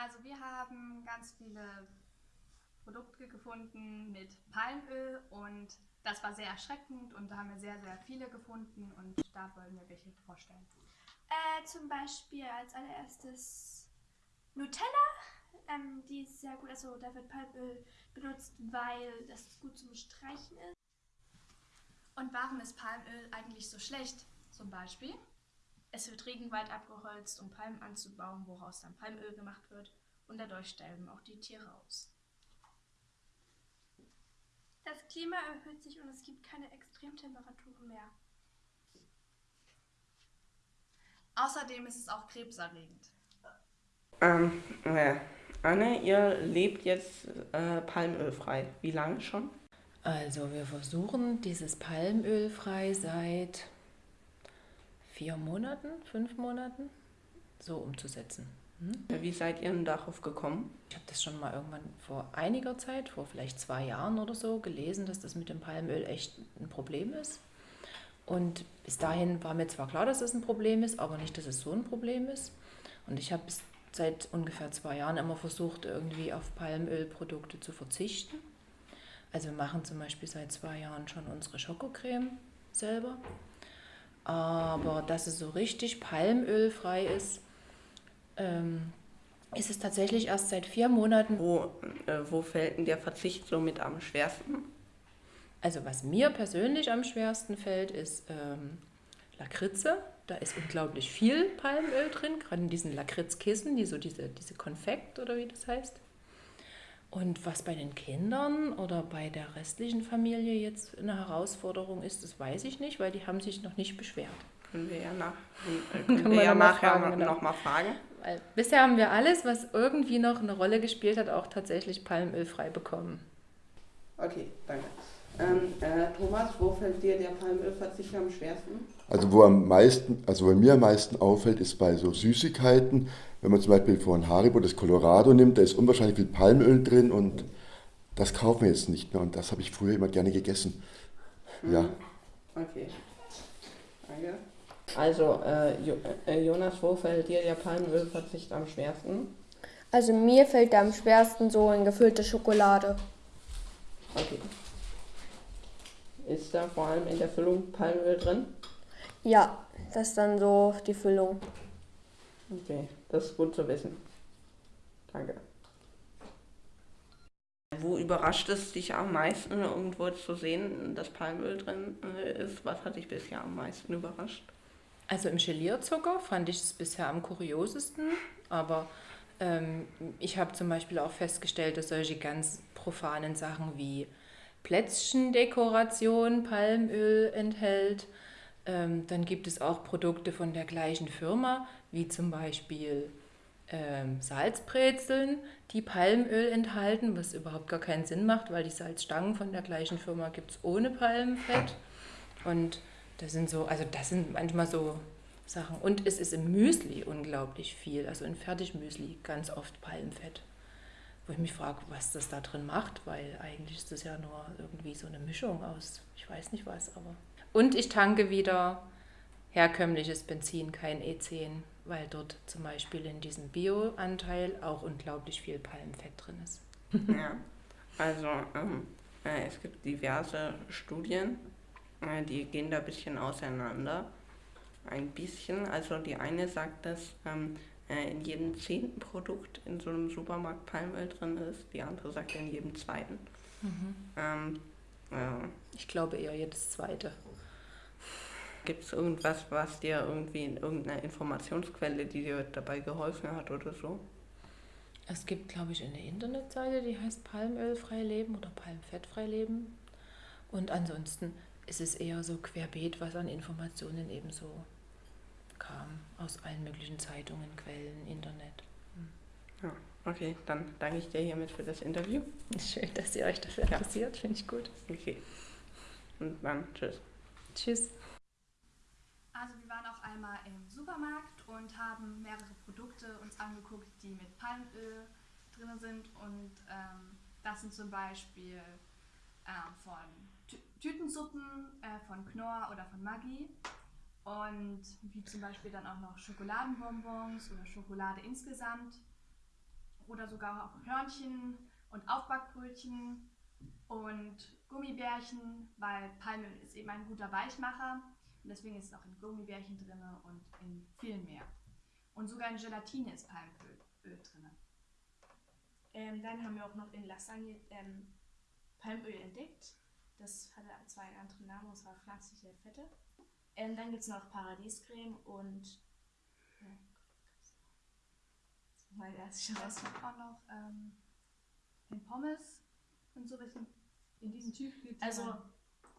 Also wir haben ganz viele Produkte gefunden mit Palmöl und das war sehr erschreckend und da haben wir sehr, sehr viele gefunden und da wollen wir welche vorstellen. Äh, zum Beispiel als allererstes Nutella. Ähm, die ist sehr gut, also da wird Palmöl benutzt, weil das gut zum Streichen ist. Und warum ist Palmöl eigentlich so schlecht? Zum Beispiel? Es wird Regenwald abgeholzt, um Palmen anzubauen, woraus dann Palmöl gemacht wird. Und dadurch sterben auch die Tiere aus. Das Klima erhöht sich und es gibt keine Extremtemperaturen mehr. Außerdem ist es auch krebserregend. Ähm, ja. Anne, ihr lebt jetzt äh, palmölfrei. Wie lange schon? Also wir versuchen dieses Palmöl frei seit vier Monaten, fünf Monaten so umzusetzen. Hm? Wie seid ihr denn darauf gekommen? Ich habe das schon mal irgendwann vor einiger Zeit, vor vielleicht zwei Jahren oder so, gelesen, dass das mit dem Palmöl echt ein Problem ist. Und bis dahin war mir zwar klar, dass es das ein Problem ist, aber nicht, dass es so ein Problem ist. Und ich habe seit ungefähr zwei Jahren immer versucht, irgendwie auf Palmölprodukte zu verzichten. Also wir machen zum Beispiel seit zwei Jahren schon unsere Schokocreme selber. Aber dass es so richtig palmölfrei ist, ähm, ist es tatsächlich erst seit vier Monaten. Wo, äh, wo fällt denn der Verzicht somit am schwersten? Also was mir persönlich am schwersten fällt, ist ähm, Lakritze. Da ist unglaublich viel Palmöl drin, gerade in diesen Lakritzkissen, die so diese, diese Konfekt oder wie das heißt. Und was bei den Kindern oder bei der restlichen Familie jetzt eine Herausforderung ist, das weiß ich nicht, weil die haben sich noch nicht beschwert. Können wir ja, nach, können wir ja nachher fragen, genau. fragen. Weil bisher haben wir alles, was irgendwie noch eine Rolle gespielt hat, auch tatsächlich palmölfrei bekommen. Okay, danke. Ähm, äh, Thomas, wo fällt dir der Palmölverzicht am schwersten? Also wo am meisten, also bei mir am meisten auffällt, ist bei so Süßigkeiten, wenn man zum Beispiel von Haribo das Colorado nimmt, da ist unwahrscheinlich viel Palmöl drin und das kaufen wir jetzt nicht mehr und das habe ich früher immer gerne gegessen. Mhm. Ja. Okay. Danke. Also, äh, äh, Jonas, wo fällt dir der Palmölverzicht am schwersten? Also mir fällt am schwersten so in gefüllte Schokolade. Okay. Ist da vor allem in der Füllung Palmöl drin? Ja, das ist dann so die Füllung. Okay, das ist gut zu wissen. Danke. Wo überrascht es dich am meisten, irgendwo zu sehen, dass Palmöl drin ist? Was hat dich bisher am meisten überrascht? Also im Gelierzucker fand ich es bisher am kuriosesten, aber ähm, ich habe zum Beispiel auch festgestellt, dass solche ganz profanen Sachen wie Plätzchendekoration Palmöl enthält ähm, dann gibt es auch Produkte von der gleichen Firma, wie zum Beispiel ähm, Salzbrezeln, die Palmöl enthalten, was überhaupt gar keinen Sinn macht, weil die Salzstangen von der gleichen Firma gibt es ohne Palmfett. Und das sind so, also das sind manchmal so Sachen. Und es ist im Müsli unglaublich viel, also in Fertigmüsli ganz oft Palmfett. Wo ich mich frage, was das da drin macht, weil eigentlich ist das ja nur irgendwie so eine Mischung aus, ich weiß nicht was, aber und ich tanke wieder herkömmliches Benzin, kein E10, weil dort zum Beispiel in diesem Bio-Anteil auch unglaublich viel Palmfett drin ist. ja, also ähm, äh, es gibt diverse Studien, äh, die gehen da ein bisschen auseinander. Ein bisschen, also die eine sagt, dass ähm, äh, in jedem zehnten Produkt in so einem Supermarkt Palmöl drin ist, die andere sagt in jedem zweiten. Mhm. Ähm, ich glaube eher jedes zweite. Gibt es irgendwas, was dir irgendwie in irgendeiner Informationsquelle, die dir dabei geholfen hat oder so? Es gibt, glaube ich, eine Internetseite, die heißt Palmölfrei leben oder Palmfettfrei leben. Und ansonsten ist es eher so querbeet, was an Informationen eben so kam. Aus allen möglichen Zeitungen, Quellen, Internet. Hm. Ja, okay, dann danke ich dir hiermit für das Interview. Schön, dass ihr euch dafür interessiert, ja. finde ich gut. Okay. Und dann tschüss. Tschüss. Also wir waren auch einmal im Supermarkt und haben mehrere Produkte uns angeguckt, die mit Palmöl drin sind. Und ähm, das sind zum Beispiel äh, von Tü Tütensuppen äh, von Knorr oder von Maggi. Und wie zum Beispiel dann auch noch Schokoladenbonbons oder Schokolade insgesamt. oder sogar auch Hörnchen und Aufbackbrötchen und Gummibärchen, weil Palmöl ist eben ein guter Weichmacher und deswegen ist es auch in Gummibärchen drin und in viel mehr. Und sogar in Gelatine ist Palmöl drin. Ähm, dann haben wir auch noch in Lasagne ähm, Palmöl entdeckt. Das hatte zwar einen anderen Namen, und zwar pflanzliche Fette. Ähm, dann gibt es noch Paradiescreme und. Weil das schon was auch noch ähm, in Pommes und so bisschen in diesen Tiefkühl. Also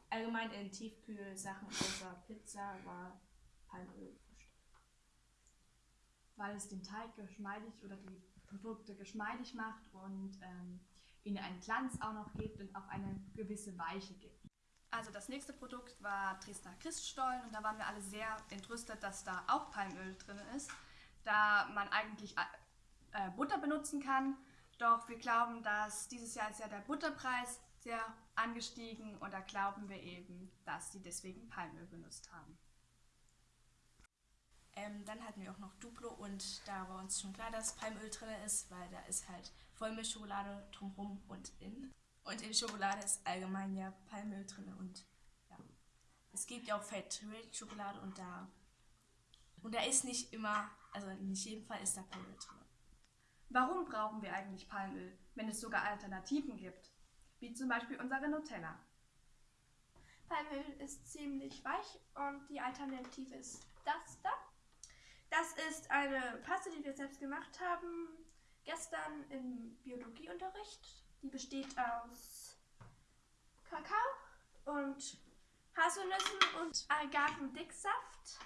allgemein in Tiefkühlsachen außer Pizza war Palmöl versteckt. Weil es den Teig geschmeidig oder die Produkte geschmeidig macht und ähm, ihnen einen Glanz auch noch gibt und auch eine gewisse Weiche gibt. Also das nächste Produkt war Dresdner Christstollen und da waren wir alle sehr entrüstet, dass da auch Palmöl drin ist, da man eigentlich äh, Butter benutzen kann. Doch wir glauben, dass dieses Jahr ist ja der Butterpreis sehr angestiegen und da glauben wir eben, dass sie deswegen Palmöl benutzt haben. Ähm, dann hatten wir auch noch Duplo und da war uns schon klar, dass Palmöl drin ist, weil da ist halt Vollmilchschokolade drumherum und in. Und in Schokolade ist allgemein ja Palmöl drin und ja. Es gibt ja auch Fat Schokolade und da. Und da ist nicht immer, also nicht jedem Fall ist da Palmöl drin. Warum brauchen wir eigentlich Palmöl, wenn es sogar Alternativen gibt? Wie zum Beispiel unsere Nutella. Palmöl ist ziemlich weich und die Alternative ist das da. Das ist eine Paste, die wir selbst gemacht haben, gestern im Biologieunterricht. Die besteht aus Kakao und Haselnüssen und Agavendicksaft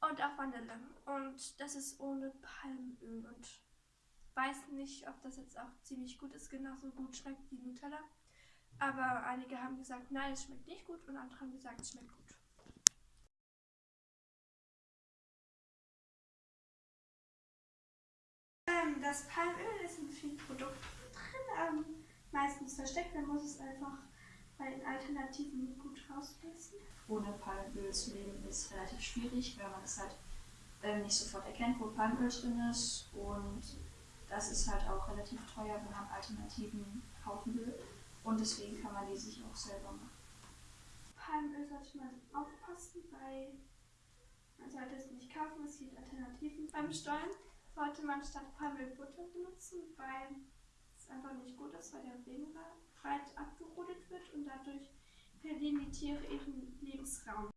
und auch Vanille. Und das ist ohne Palmöl und weiß nicht, ob das jetzt auch ziemlich gut ist, genauso gut schmeckt wie Nutella. Aber einige haben gesagt, nein, es schmeckt nicht gut und andere haben gesagt, es schmeckt gut. Ähm, das Palmöl ist in vielen Produkten drin, ähm, meistens versteckt. Man muss es einfach bei den Alternativen gut rauspressen. Ohne Palmöl zu leben ist relativ schwierig, weil man es halt äh, nicht sofort erkennt, wo Palmöl drin ist. Und das ist halt auch relativ teuer, wenn man Alternativen kaufen will. Und deswegen kann man die sich auch selber machen. Palmöl sollte man aufpassen, weil man sollte es nicht kaufen, es gibt Alternativen. Beim Stollen sollte man statt Palmöl Butter benutzen, weil einfach nicht gut ist, weil der Regen breit abgerodet wird und dadurch verlieren die Tiere ihren Lebensraum.